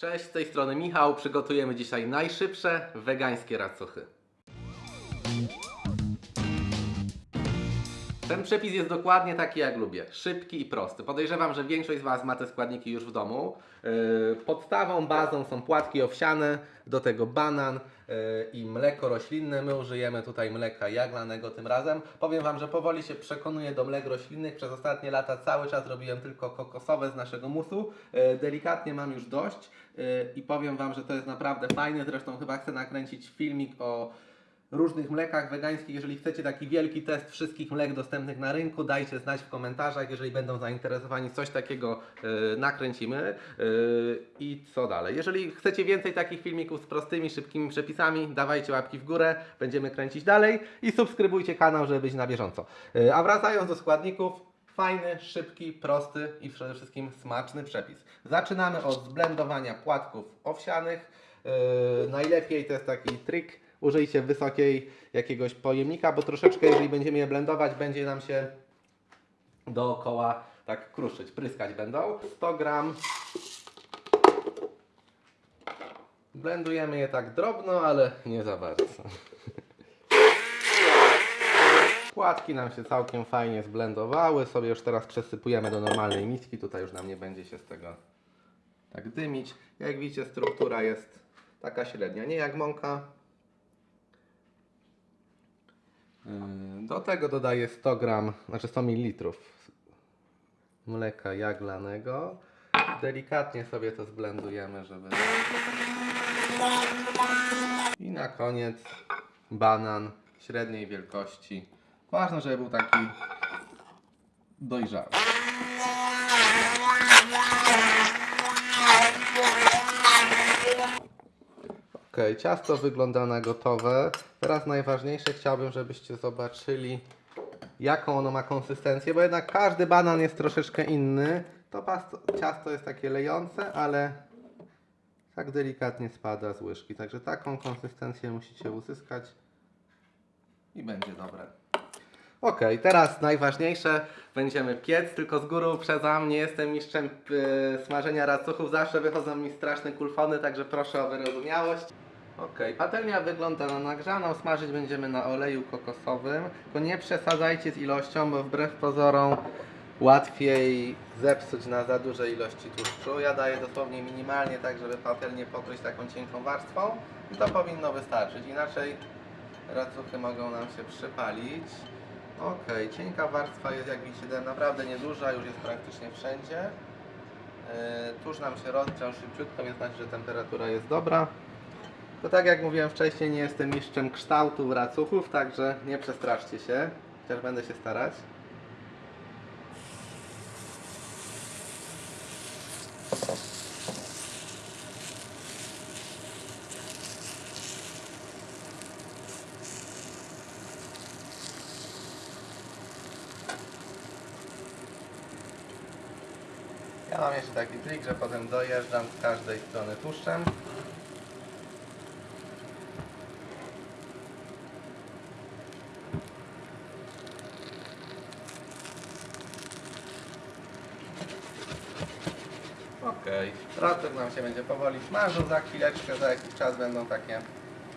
Cześć, z tej strony Michał. Przygotujemy dzisiaj najszybsze wegańskie racuchy. Ten przepis jest dokładnie taki jak lubię. Szybki i prosty. Podejrzewam, że większość z Was ma te składniki już w domu. Yy, Podstawą, bazą są płatki owsiane, do tego banan yy, i mleko roślinne. My użyjemy tutaj mleka jaglanego tym razem. Powiem Wam, że powoli się przekonuję do mlek roślinnych. Przez ostatnie lata cały czas robiłem tylko kokosowe z naszego musu. Yy, Delikatnie mam już dość i powiem Wam, że to jest naprawdę fajne. Zresztą chyba chcę nakręcić filmik o różnych mlekach wegańskich. Jeżeli chcecie taki wielki test wszystkich mlek dostępnych na rynku, dajcie znać w komentarzach. Jeżeli będą zainteresowani, coś takiego e, nakręcimy. E, I co dalej? Jeżeli chcecie więcej takich filmików z prostymi, szybkimi przepisami, dawajcie łapki w górę, będziemy kręcić dalej i subskrybujcie kanał, żeby być na bieżąco. E, a wracając do składników, Fajny, szybki, prosty i przede wszystkim smaczny przepis. Zaczynamy od zblendowania płatków owsianych. Yy, najlepiej to jest taki trik. Użyjcie wysokiej jakiegoś pojemnika, bo troszeczkę, jeżeli będziemy je blendować, będzie nam się dookoła tak kruszyć, pryskać będą. 100 gram. Blendujemy je tak drobno, ale nie za bardzo. Płatki nam się całkiem fajnie zblendowały. Sobie już teraz przesypujemy do normalnej miski. Tutaj już nam nie będzie się z tego tak dymić. Jak widzicie, struktura jest taka średnia, nie jak mąka. Yy, Do tego dodaję 100 gram, znaczy 100 ml mleka jaglanego. Delikatnie sobie to zblendujemy, żeby. I na koniec banan średniej wielkości. Ważne, żeby był taki dojrzały. Ciasto wygląda na gotowe. Teraz najważniejsze chciałbym, żebyście zobaczyli jaką ono ma konsystencję, bo jednak każdy banan jest troszeczkę inny. To ciasto jest takie lejące, ale tak delikatnie spada z łyżki. Także taką konsystencję musicie uzyskać i będzie dobre. Ok, teraz najważniejsze, będziemy piec, tylko z góry uprzedzam, nie jestem mistrzem yy, smażenia racuchów, zawsze wychodzą mi straszne kulfony, także proszę o wyrozumiałość. Ok, patelnia wygląda na nagrzaną, smażyć będziemy na oleju kokosowym, tylko nie przesadzajcie z ilością, bo wbrew pozorom łatwiej zepsuć na za dużej ilości tłuszczu. Ja daję dosłownie minimalnie, tak żeby patelnię pokryć taką cienką warstwą i to powinno wystarczyć, inaczej racuchy mogą nam się przypalić. Ok, cienka warstwa jest jak widzicie naprawdę nieduża, już jest praktycznie wszędzie. Yy, Tuż nam się rozgrzał szybciutko, więc znaczy, że temperatura jest dobra. To tak jak mówiłem wcześniej, nie jestem mistrzem kształtu racuchów, także nie przestraszcie się, chociaż będę się starać. Ja mam jeszcze taki trik, że potem dojeżdżam z każdej strony tłuszczem. Okay. nam się będzie powoli smażył, za chwileczkę, za jakiś czas będą takie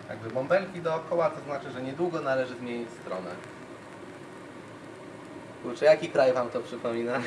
jakby bąbelki dookoła, to znaczy, że niedługo należy zmienić stronę. Kurczę, jaki kraj Wam to przypomina?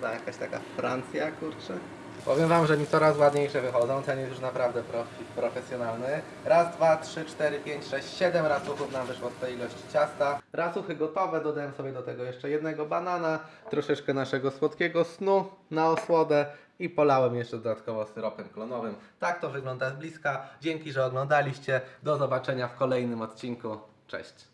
Ta jakaś taka Francja, kurczę. Powiem Wam, że mi coraz ładniejsze wychodzą. Ten jest już naprawdę profi, profesjonalny. Raz, dwa, trzy, cztery, pięć, sześć, siedem racuchów nam wyszło z tej ilości ciasta. Racuchy gotowe, dodałem sobie do tego jeszcze jednego banana, troszeczkę naszego słodkiego snu na osłodę i polałem jeszcze dodatkowo syropem klonowym. Tak to wygląda z bliska. Dzięki, że oglądaliście. Do zobaczenia w kolejnym odcinku. Cześć.